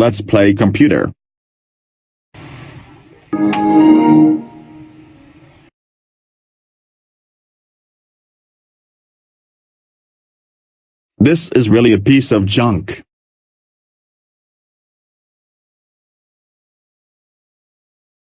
Let's play computer. This is really a piece of junk.